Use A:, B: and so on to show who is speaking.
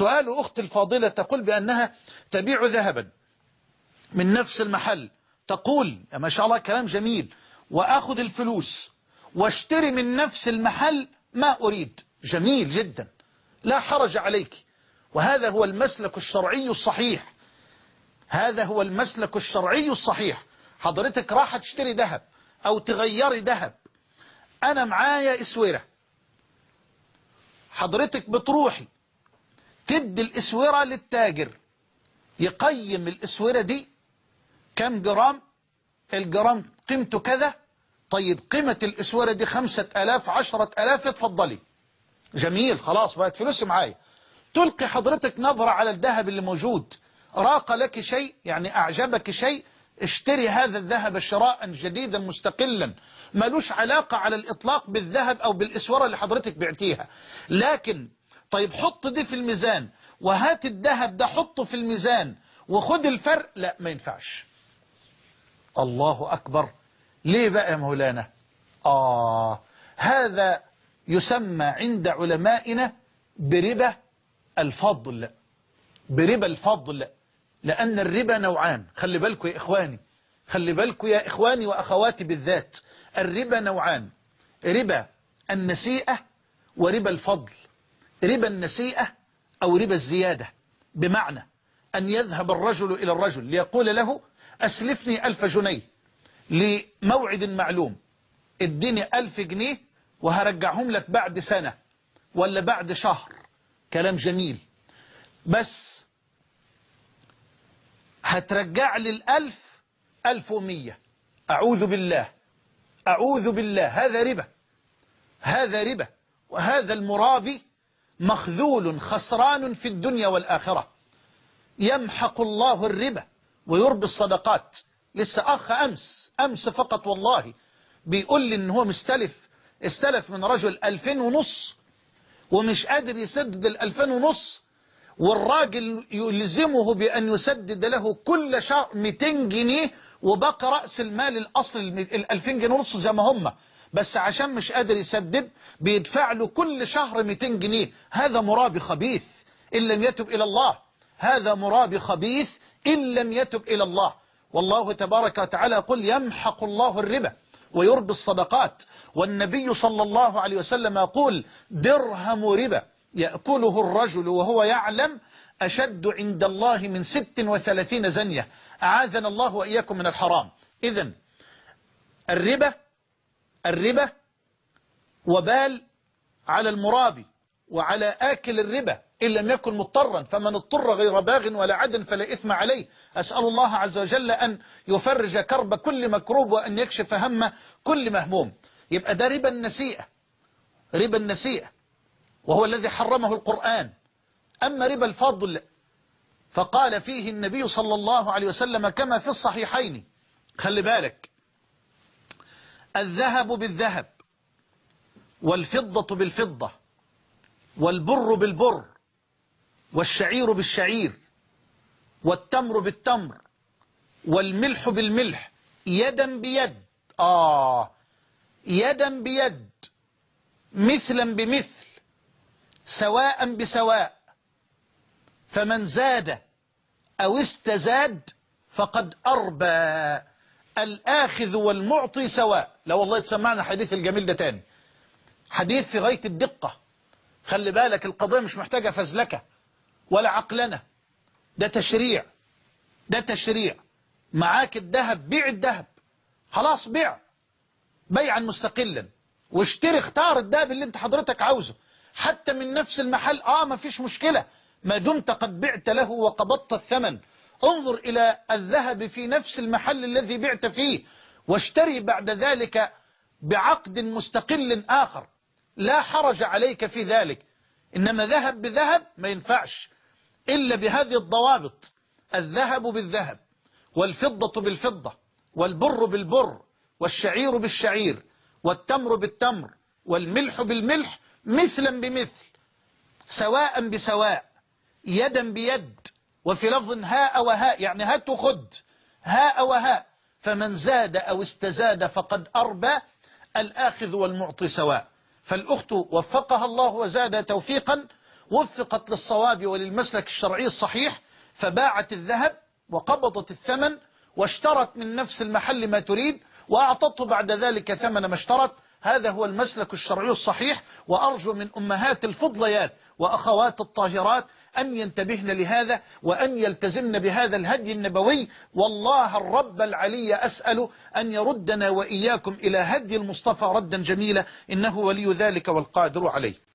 A: سؤال أخت الفاضلة تقول بأنها تبيع ذهبا من نفس المحل تقول ما شاء الله كلام جميل وأخذ الفلوس واشتري من نفس المحل ما أريد. جميل جدا لا حرج عليك. وهذا هو المسلك الشرعي الصحيح. هذا هو المسلك الشرعي الصحيح. حضرتك راح تشتري ذهب أو تغيري ذهب. أنا معايا إسورة حضرتك بتروحي تدي الإسورة للتاجر. يقيم الإسورة دي كم جرام؟ الجرام قيمته كذا. طيب قيمة الإسورة دي خمسة ألاف عشرة ألاف اتفضلي. جميل خلاص بقت فلوس معايا. تلقي حضرتك نظرة على الذهب اللي موجود. راق لك شيء يعني أعجبك شيء اشتري هذا الذهب شراء جديدا مستقلا. ملوش علاقة على الإطلاق بالذهب أو بالإسورة اللي حضرتك بعتيها. لكن طيب حط دي في الميزان وهات الذهب ده حطه في الميزان وخد الفرق. لا ما ينفعش. الله أكبر. ليه بقى يا مولانا؟ آه هذا يسمى عند علمائنا بربا الفضل. بربا الفضل. لأن الربا نوعان. خلي بالكم يا إخواني. خلي بالكم يا إخواني وأخواتي بالذات. الربا نوعان. ربا النسيئة وربا الفضل. ربا النسيئة أو ربا الزيادة. بمعنى أن يذهب الرجل إلى الرجل ليقول له أسلفني ألف جنيه لموعد معلوم. اديني ألف جنيه وهرجعهم لك بعد سنة ولا بعد شهر. كلام جميل. بس هترجع لي ألف ومية أعوذ بالله. أعوذ بالله. هذا ربا. هذا ربا. وهذا المرابي مخذول خسران في الدنيا والآخرة. يمحق الله الربا ويربي الصدقات. لسه أخ أمس أمس فقط والله بيقول لي إن هو مستلف استلف من رجل ألفين ونص ومش قادر يسدد الألفين ونص والراجل يلزمه بأن يسدد له كل شهر 200 جنيه وبقى رأس المال الأصل ال 2000 جنيه ونص زي ما هم. بس عشان مش قادر يسدد بيدفع له كل شهر 200 جنيه. هذا مرابي خبيث إن لم يتب إلى الله. هذا مرابي خبيث إن لم يتب إلى الله. والله تبارك وتعالى يقول يمحق الله الربا ويربي الصدقات. والنبي صلى الله عليه وسلم يقول درهم ربا يأكله الرجل وهو يعلم أشد عند الله من ست وثلاثين زنية. أعاذنا الله وإياكم من الحرام. إذا الربا الربا وبال على المرابي وعلى آكل الربا إن لم يكن مضطرا فمن اضطر غير باغ ولا عدن فلا إثم عليه. أسأل الله عز وجل أن يفرج كرب كل مكروب وأن يكشف هم كل مهموم. يبقى ده ربا النسيئة ربا النسيئة وهو الذي حرمه القرآن. أما ربا الفضل فقال فيه النبي صلى الله عليه وسلم كما في الصحيحين خلي بالك الذهب بالذهب والفضة بالفضة والبر بالبر والشعير بالشعير والتمر بالتمر والملح بالملح يدا بيد. آه. يدا بيد. مثلا بمثل. سواء بسواء. فمن زاد أو استزاد فقد أربى. الآخذ والمعطي سواء. لا والله تسمعنا حديث الجميل ده تاني. حديث في غاية الدقة. خلي بالك القضية مش محتاجة فزلكة ولا عقلنة. ده تشريع. ده تشريع. معاك الذهب بيع الذهب. خلاص بيع. بيعا مستقلا. واشتري اختار الذهب اللي انت حضرتك عاوزه. حتى من نفس المحل. آه ما فيش مشكلة. ما دمت قد بعت له وقبضت الثمن. انظر إلى الذهب في نفس المحل الذي بعت فيه. واشتري بعد ذلك بعقد مستقل آخر. لا حرج عليك في ذلك. إنما ذهب بذهب ما ينفعش. إلا بهذه الضوابط. الذهب بالذهب والفضة بالفضة والبر بالبر والشعير بالشعير والتمر بالتمر والملح بالملح مثلا بمثل سواء بسواء يدا بيد وفي لفظ هاء وهاء يعني هات وخد هاء وهاء. فمن زاد أو استزاد فقد أربى الآخذ والمعطي سواء. فالأخت وفقها الله وزاد توفيقا وفقت للصواب وللمسلك الشرعي الصحيح فباعت الذهب وقبضت الثمن واشترت من نفس المحل ما تريد وأعطته بعد ذلك ثمن ما اشترت هذا هو المسلك الشرعي الصحيح وأرجو من أمهات الفضليات وأخوات الطاهرات أن ينتبهن لهذا وأن يلتزمن بهذا الهدي النبوي. والله الرب العلي أسأل أن يردنا وإياكم إلى هدي المصطفى ردا جميلا إنه ولي ذلك والقادر عليه.